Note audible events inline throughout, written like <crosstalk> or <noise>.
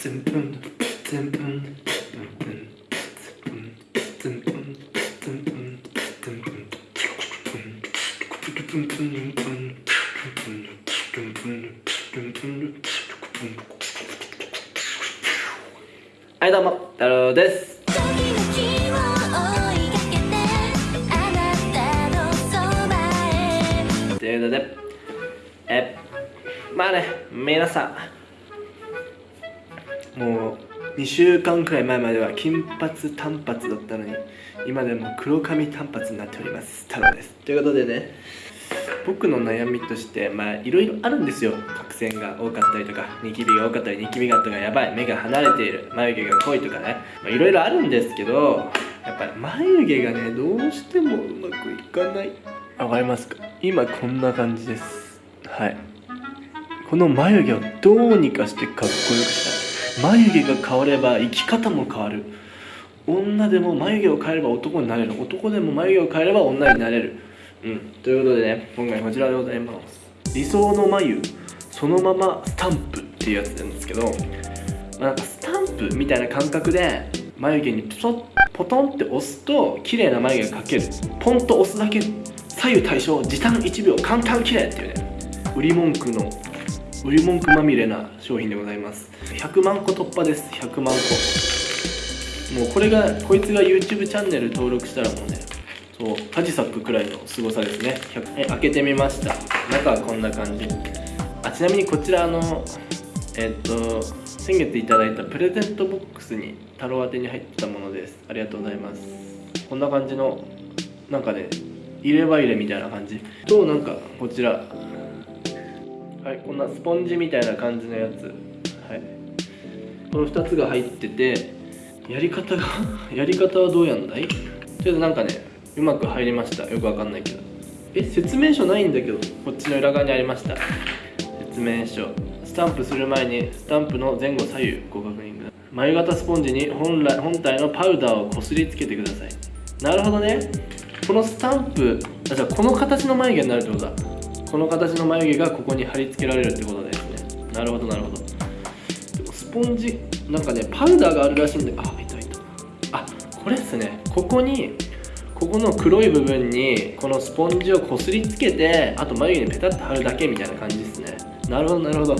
はいどうも太郎です。ということでえまあね皆さんもう2週間くらい前までは金髪短髪だったのに今でも黒髪短髪になっております。太郎です。ということでね。僕の悩みとしてまあいろいろあるんですよ。角栓が多かったりとかニキビが多かったりニキビがとかやばい。目が離れている。眉毛が濃いとかね。いろいろあるんですけどやっぱり眉毛がねどうしてもうまくいかない。わかりますか？今こんな感じです。はい。この眉毛をどうにかしてかっこよくしたい眉毛が変われば生き方も変わる。女でも眉毛を変えれば男になれる。男でも眉毛を変えれば女になれる。うん。ということでね今回こちらでございます。理想の眉そのままスタンプっていうやつなんですけど、まあ、なんかスタンプみたいな感覚で眉毛にポトポトンって押すと綺麗な眉毛が描ける。ポンと押すだけ左右対称時短1秒簡単綺麗っていうね売り文句の売り文句まみれな商品でございます。100万個突破です。100万個。もうこれがこいつが YouTube チャンネル登録したらもうねそうカジサックくらいの凄さですね。え開けてみました。中はこんな感じ。あちなみにこちらのえっと先月いただいたプレゼントボックスに太郎宛てに入ってたものです。ありがとうございます。こんな感じのなんかね入れ歯入れみたいな感じ。となんかこちらはいこんなスポンジみたいな感じのやつ。はい。この2つが入っててやり方が <laughs> やり方はどうやんだい？とりあえずなんかねうまく入りました。よくわかんないけど。え説明書ないんだけどこっちの裏側にありました。説明書。スタンプする前にスタンプの前後左右ご確認ください。眉型スポンジに本来本体のパウダーをこすりつけてください。なるほどね。このスタンプあじゃあこの形の眉毛になるってことだ。この形の眉毛がここに貼り付けられるってことですね。なるほどなるほど。でもスポンジなんかねパウダーがあるらしいんであいたいた。あこれっすね。ここにここの黒い部分にこのスポンジをこすりつけてあと眉毛にペタッと貼るだけみたいな感じですね。なるほどなるほど。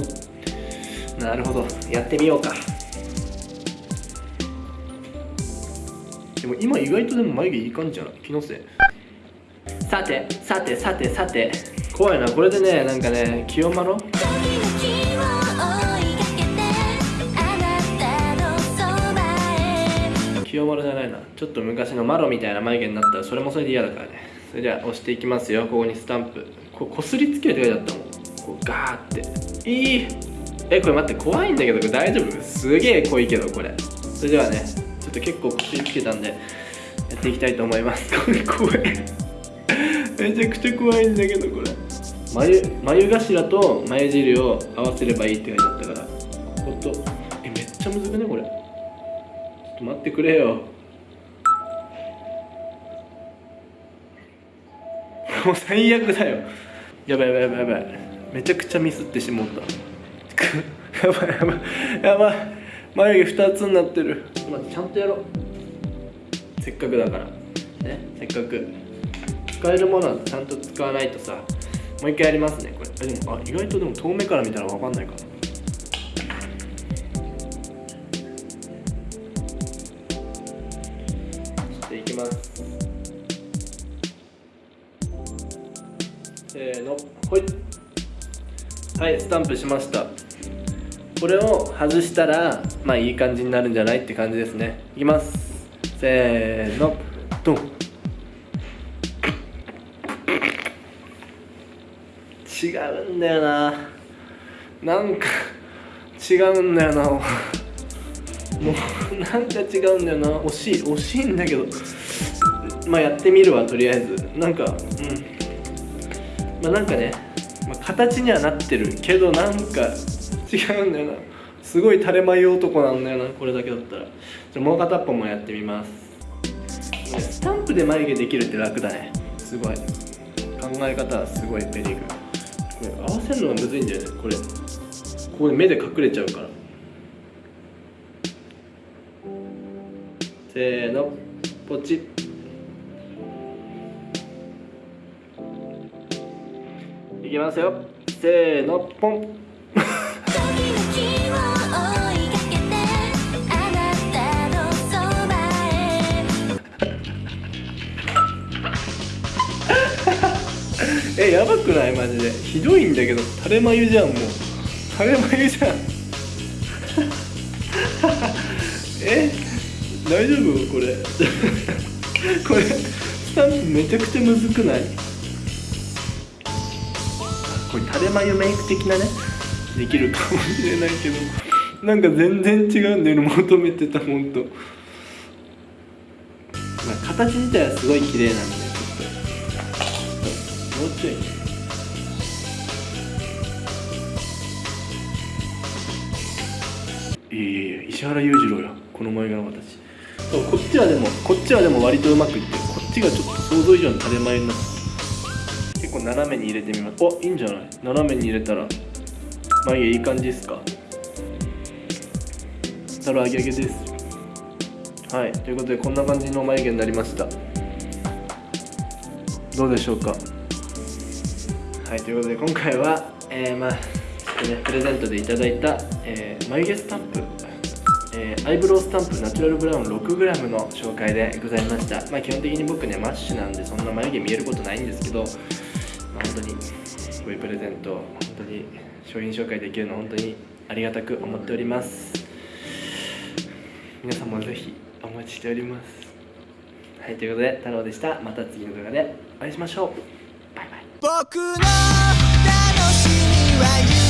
なるほど。やってみようか。でも今意外とでも眉毛いい感じじゃない？気のせい。さてさてさてさて。怖いな。これでねなんかね清丸清丸じゃないな。ちょっと昔のマロみたいな眉毛になったらそれもそれで嫌だからね。それでは押していきますよ。ここにスタンプ。ここすりつけるって書いてあったもん。こうガーって。いい。えこれ待って怖いんだけどこれ大丈夫？すげえ濃いけどこれ。それではねちょっと結構こすりつけたんでやっていきたいと思います。これ怖い。めちゃくちゃ怖いんだけどこれ眉眉頭と眉尻を合わせればいいって書いてあったから。ほんとえめっちゃむずくねこれ。ちょっと待ってくれよ。<laughs> もう最悪だよ。やばいやばいやばいやばい。めちゃくちゃミスってしもった。<laughs> やばいやばい。やばい。眉毛2つになってる。ちょっと待ってちゃんとやろう。せっかくだから。ねせっかく。使えるものはちゃんと使わないとさもう一回やりますねこれ。でもあ意外とでも遠目から見たら分かんないか。なしていきます。せーの。ほい。はいスタンプしました。これを外したらまあいい感じになるんじゃないって感じですね。いきます。せーの。ドン。違うんだよな。なんか違うんだよな。もうなんか違うんだよな。惜しい惜しいんだけど。まあやってみるわとりあえず。なんかうん。まあなんかね、まあ、形にはなってるけどなんか違うんだよな。すごい垂れ眉男なんだよなこれだけだったら。じゃもう片っぽもやってみます。スタンプで眉毛できるって楽だね。すごい。考え方はすごいベリーグ合わせるのがむずいんだよねこれ。ここで目で隠れちゃうから。せーの。ポチッ。いきますよ。せーの。ポン。<laughs> えやばくない？マジで。ひどいんだけど。垂れ眉じゃんもう。垂れ眉じゃん。<laughs> え？大丈夫？これ。<laughs> これスタンプめちゃくちゃむずくない？これ垂れ眉メイク的なね。できるかもしれないけど。なんか全然違うんだよね。求めてたほんと、まあ、形自体はすごい綺麗なんでちょっともうちょいいやいやいや石原裕次郎やこの前がの形そうこっちはでもこっちはでも割とうまくいってるこっちがちょっと想像以上に垂れ眉になって結構斜めに入れてみます。おいいんじゃない？斜めに入れたら眉毛いい感じですか？たら揚げ揚げです。はい。ということでこんな感じの眉毛になりました。どうでしょうか？はいということで今回はえー、まあねプレゼントでいただいた、えー眉毛スタンプえーアイブロウスタンプナチュラルブラウン 6g の紹介でございました。まあ基本的に僕ねマッシュなんでそんな眉毛見えることないんですけど、まあ、本当にこういうプレゼント本当に商品紹介できるの本当にありがたく思っております。皆さんもぜひお待ちしております。はいということで太郎でした。また次の動画でお会いしましょう。僕の楽しみは